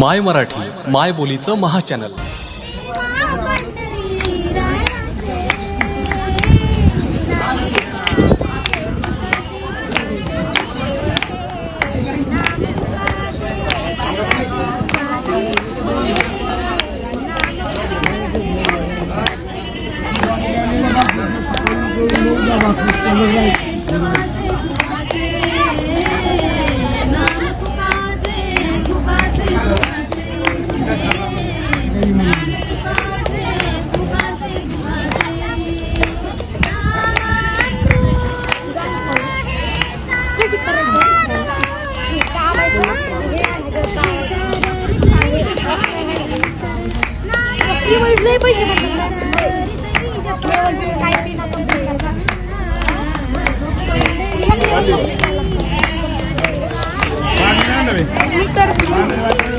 माय मराठी माय बोलीचं महाचॅनल. Йому вже бачу. Thank you.